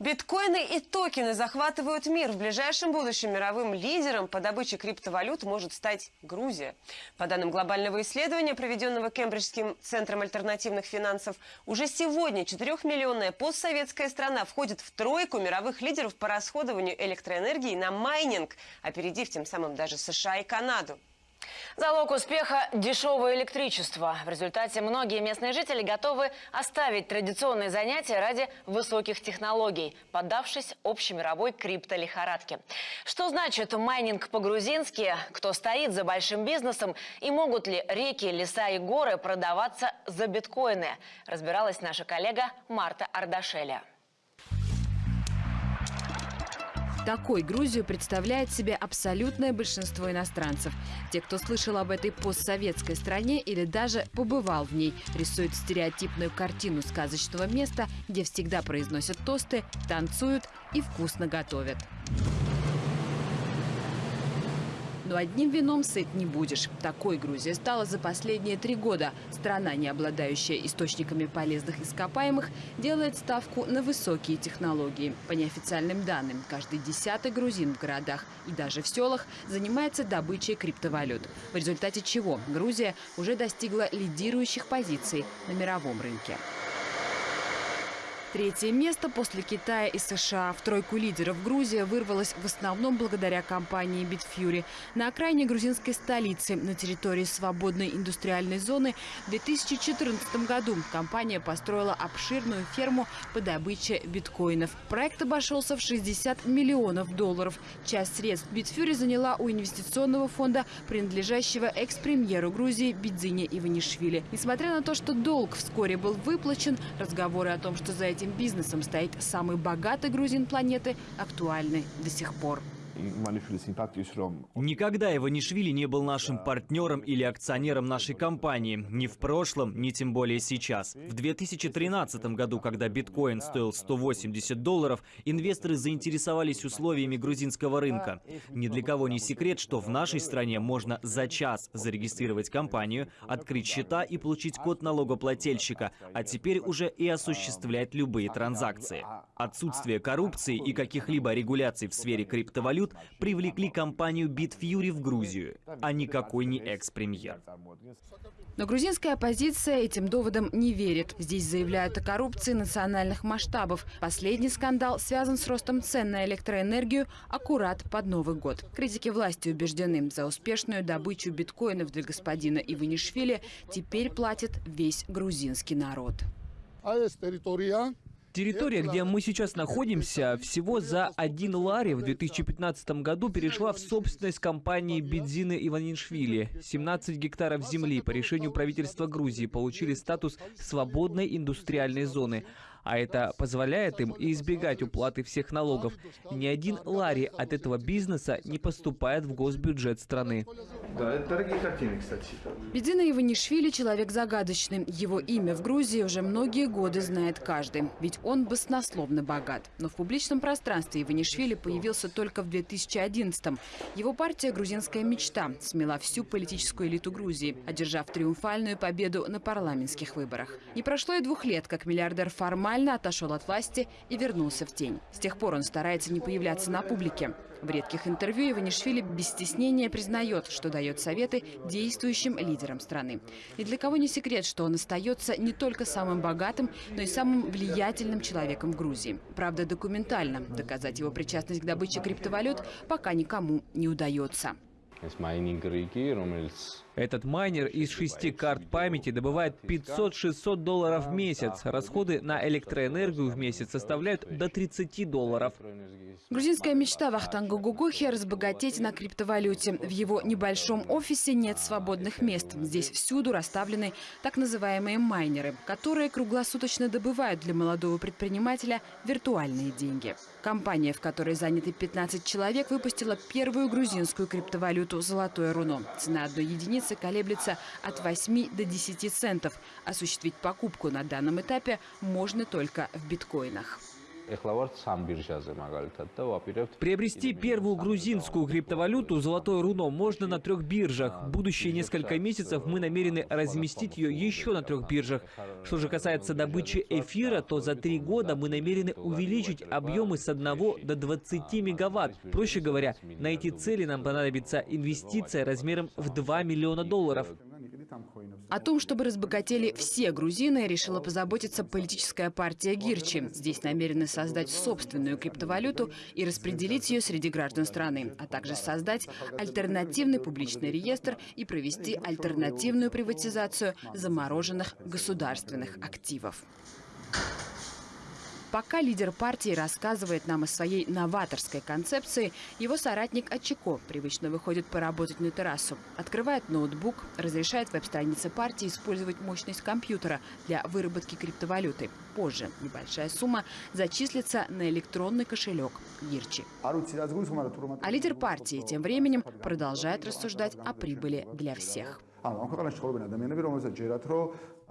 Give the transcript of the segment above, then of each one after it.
Биткоины и токены захватывают мир. В ближайшем будущем мировым лидером по добыче криптовалют может стать Грузия. По данным глобального исследования, проведенного Кембриджским центром альтернативных финансов, уже сегодня 4-миллионная постсоветская страна входит в тройку мировых лидеров по расходованию электроэнергии на майнинг, опередив тем самым даже США и Канаду. Залог успеха – дешевое электричество. В результате многие местные жители готовы оставить традиционные занятия ради высоких технологий, поддавшись общемировой криптолихорадке. Что значит майнинг по-грузински? Кто стоит за большим бизнесом? И могут ли реки, леса и горы продаваться за биткоины? Разбиралась наша коллега Марта Ардашеля. Такой Грузию представляет себе абсолютное большинство иностранцев. Те, кто слышал об этой постсоветской стране или даже побывал в ней, рисуют стереотипную картину сказочного места, где всегда произносят тосты, танцуют и вкусно готовят. Но одним вином сыт не будешь. Такой Грузия стала за последние три года. Страна, не обладающая источниками полезных ископаемых, делает ставку на высокие технологии. По неофициальным данным, каждый десятый грузин в городах и даже в селах занимается добычей криптовалют. В результате чего Грузия уже достигла лидирующих позиций на мировом рынке. Третье место после Китая и США в тройку лидеров Грузия вырвалась в основном благодаря компании Bitfury. На окраине грузинской столицы, на территории свободной индустриальной зоны, в 2014 году компания построила обширную ферму по добыче биткоинов. Проект обошелся в 60 миллионов долларов. Часть средств Bitfury заняла у инвестиционного фонда, принадлежащего экс-премьеру Грузии Бидзине Иванишвили. Несмотря на то, что долг вскоре был выплачен, разговоры о том, что за этим бизнесом стоит самый богатый грузин планеты, актуальны до сих пор. Никогда Иванишвили не был нашим партнером или акционером нашей компании. Ни в прошлом, ни тем более сейчас. В 2013 году, когда биткоин стоил 180 долларов, инвесторы заинтересовались условиями грузинского рынка. Ни для кого не секрет, что в нашей стране можно за час зарегистрировать компанию, открыть счета и получить код налогоплательщика, а теперь уже и осуществлять любые транзакции. Отсутствие коррупции и каких-либо регуляций в сфере криптовалют привлекли компанию BitFury в Грузию, а никакой не экс-премьер. Но грузинская оппозиция этим доводам не верит. Здесь заявляют о коррупции национальных масштабов. Последний скандал связан с ростом цен на электроэнергию аккурат под Новый год. Критики власти убеждены, за успешную добычу биткоинов для господина Иванишвили теперь платит весь грузинский народ. Территория, где мы сейчас находимся, всего за один лари в 2015 году перешла в собственность компании Бедзины Иванишвили. 17 гектаров земли по решению правительства Грузии получили статус свободной индустриальной зоны а это позволяет им избегать уплаты всех налогов. Ни один лари от этого бизнеса не поступает в госбюджет страны. Да, это дорогие картины, кстати. Бедина Иванишвили – человек загадочный. Его имя в Грузии уже многие годы знает каждый, ведь он баснословно богат. Но в публичном пространстве Иванишвили появился только в 2011-м. Его партия «Грузинская мечта» смела всю политическую элиту Грузии, одержав триумфальную победу на парламентских выборах. Не прошло и двух лет, как миллиардер формально формально отошел от власти и вернулся в тень. С тех пор он старается не появляться на публике. В редких интервью Иванишвили без стеснения признает, что дает советы действующим лидерам страны. И для кого не секрет, что он остается не только самым богатым, но и самым влиятельным человеком в Грузии. Правда, документально доказать его причастность к добыче криптовалют пока никому не удается. Этот майнер из шести карт памяти добывает 500-600 долларов в месяц. Расходы на электроэнергию в месяц составляют до 30 долларов. Грузинская мечта Вахтанга Гугухи – разбогатеть на криптовалюте. В его небольшом офисе нет свободных мест. Здесь всюду расставлены так называемые майнеры, которые круглосуточно добывают для молодого предпринимателя виртуальные деньги. Компания, в которой заняты 15 человек, выпустила первую грузинскую криптовалюту «Золотое руно». Цена одной единицы колеблется от 8 до 10 центов. Осуществить покупку на данном этапе можно только в биткоинах. Приобрести первую грузинскую криптовалюту «Золотое руно» можно на трех биржах. Будущие несколько месяцев мы намерены разместить ее еще на трех биржах. Что же касается добычи эфира, то за три года мы намерены увеличить объемы с 1 до 20 мегаватт. Проще говоря, на эти цели нам понадобится инвестиция размером в 2 миллиона долларов. О том, чтобы разбогатели все грузины, решила позаботиться политическая партия Гирчи. Здесь намерены создать собственную криптовалюту и распределить ее среди граждан страны, а также создать альтернативный публичный реестр и провести альтернативную приватизацию замороженных государственных активов. Пока лидер партии рассказывает нам о своей новаторской концепции, его соратник Очако привычно выходит поработать на террасу, открывает ноутбук, разрешает веб-странице партии использовать мощность компьютера для выработки криптовалюты. Позже небольшая сумма зачислится на электронный кошелек Гирчи. А лидер партии тем временем продолжает рассуждать о прибыли для всех.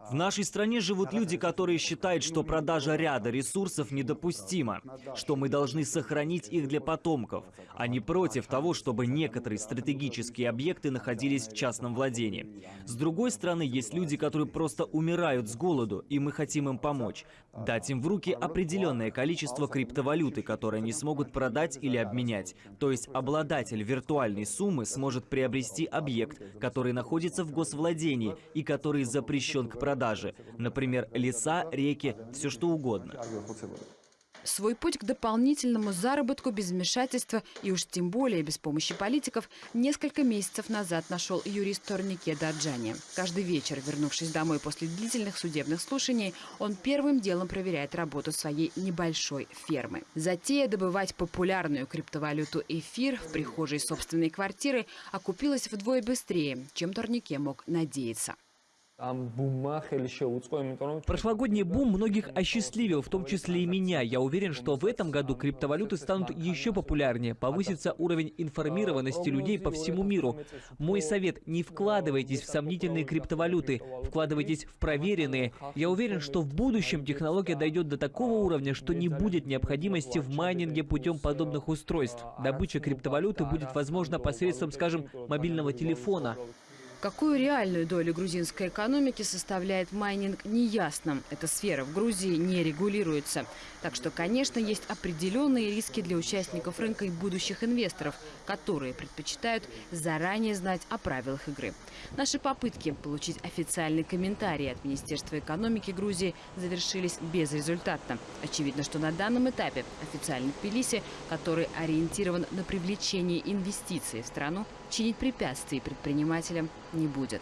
В нашей стране живут люди, которые считают, что продажа ряда ресурсов недопустима, что мы должны сохранить их для потомков, а не против того, чтобы некоторые стратегические объекты находились в частном владении. С другой стороны, есть люди, которые просто умирают с голоду, и мы хотим им помочь. Дать им в руки определенное количество криптовалюты, которые они смогут продать или обменять. То есть обладатель виртуальной суммы сможет приобрести объект, который находится в госвладении и который запрещен к продаже продажи. Например, леса, реки, все что угодно. Свой путь к дополнительному заработку без вмешательства и уж тем более без помощи политиков несколько месяцев назад нашел юрист Торнике Даджани. Каждый вечер, вернувшись домой после длительных судебных слушаний, он первым делом проверяет работу своей небольшой фермы. Затея добывать популярную криптовалюту эфир в прихожей собственной квартиры окупилась вдвое быстрее, чем Торнике мог надеяться. Прошлогодний бум многих осчастливил, в том числе и меня. Я уверен, что в этом году криптовалюты станут еще популярнее, повысится уровень информированности людей по всему миру. Мой совет – не вкладывайтесь в сомнительные криптовалюты, вкладывайтесь в проверенные. Я уверен, что в будущем технология дойдет до такого уровня, что не будет необходимости в майнинге путем подобных устройств. Добыча криптовалюты будет возможна посредством, скажем, мобильного телефона. Какую реальную долю грузинской экономики составляет майнинг, неясно. Эта сфера в Грузии не регулируется. Так что, конечно, есть определенные риски для участников рынка и будущих инвесторов, которые предпочитают заранее знать о правилах игры. Наши попытки получить официальный комментарий от Министерства экономики Грузии завершились безрезультатно. Очевидно, что на данном этапе официальный Тбилиси, который ориентирован на привлечение инвестиций в страну, чинить препятствий предпринимателям не будет.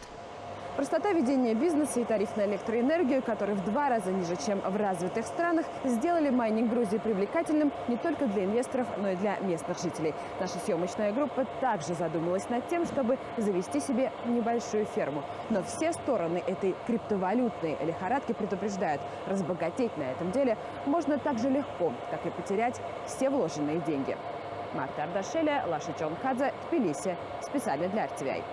Простота ведения бизнеса и тариф на электроэнергию, которые в два раза ниже, чем в развитых странах, сделали майнинг Грузии привлекательным не только для инвесторов, но и для местных жителей. Наша съемочная группа также задумалась над тем, чтобы завести себе небольшую ферму. Но все стороны этой криптовалютной лихорадки предупреждают, разбогатеть на этом деле можно так же легко, как и потерять все вложенные деньги. Марта Ардашеля, Лаша Чонхадзе, Тбилиси. Специально для RTVI.